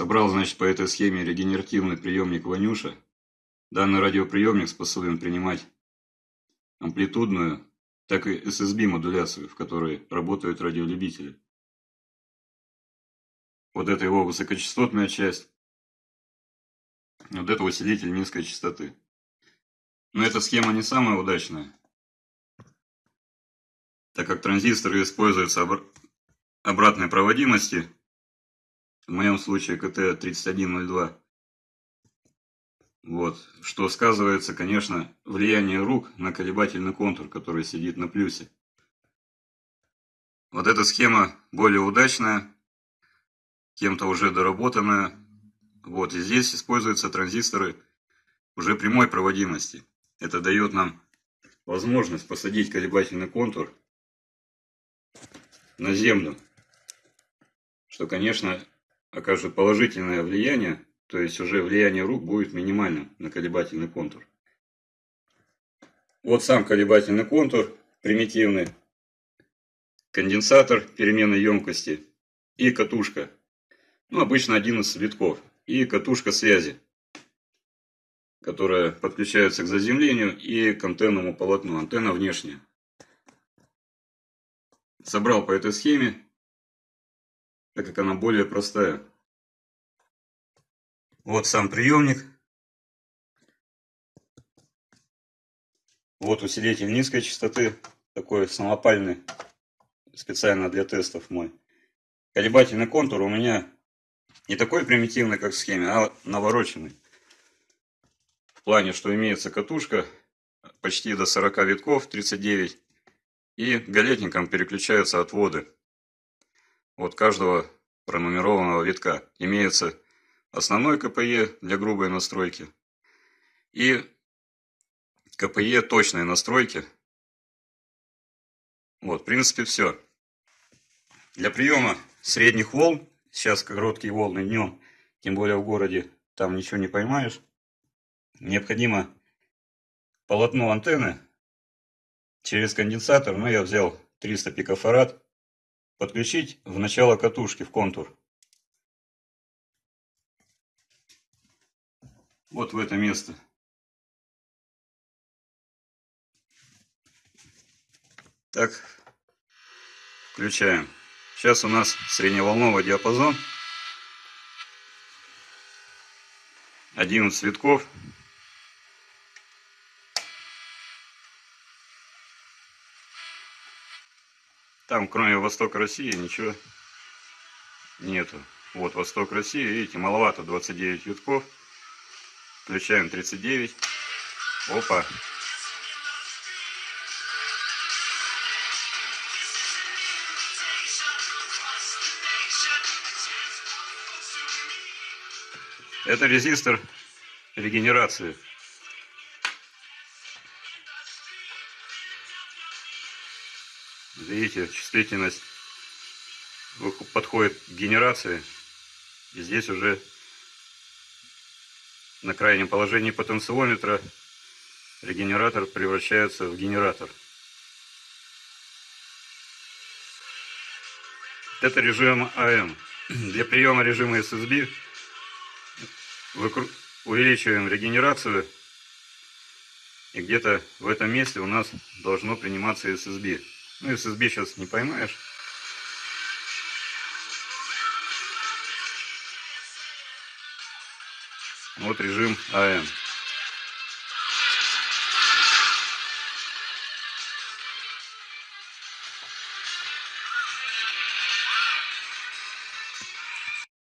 Собрал, значит, по этой схеме регенеративный приемник Ванюша. Данный радиоприемник способен принимать амплитудную, так и SSB модуляцию, в которой работают радиолюбители. Вот это его высокочастотная часть. Вот это усилитель низкой частоты. Но эта схема не самая удачная, так как транзисторы используются обр обратной проводимости, в моем случае КТ-3102, вот, что сказывается, конечно, влияние рук на колебательный контур, который сидит на плюсе. Вот эта схема более удачная, кем-то уже доработанная. Вот, и здесь используются транзисторы уже прямой проводимости. Это дает нам возможность посадить колебательный контур на землю, что, конечно, окажет положительное влияние, то есть уже влияние рук будет минимальным на колебательный контур. Вот сам колебательный контур, примитивный, конденсатор переменной емкости и катушка. Ну, обычно 11 витков. И катушка связи которая подключается к заземлению и к антенному полотну. Антенна внешняя. Собрал по этой схеме, так как она более простая. Вот сам приемник. Вот усилитель низкой частоты, такой самопальный, специально для тестов мой. Колебательный контур у меня не такой примитивный, как в схеме, а навороченный. В плане, что имеется катушка почти до 40 витков, 39. И галетником переключаются отводы от каждого пронумерованного витка. Имеется основной КПЕ для грубой настройки и КПЕ точной настройки. Вот, в принципе, все. Для приема средних волн, сейчас короткие волны днем, тем более в городе, там ничего не поймаешь, необходимо полотно антенны через конденсатор, ну я взял 300 пикофарад, подключить в начало катушки, в контур. Вот в это место. Так, включаем. Сейчас у нас средневолновый диапазон. 11 цветков. Там, кроме Востока России, ничего нету. Вот Восток России, видите, маловато, 29 витков. Включаем 39. Опа. Это резистор регенерации. Видите, чувствительность подходит к генерации. И здесь уже на крайнем положении потенциометра регенератор превращается в генератор. Это режим АМ. Для приема режима SSB увеличиваем регенерацию. И где-то в этом месте у нас должно приниматься SSB. Ну, SSB сейчас не поймаешь. Вот режим АМ.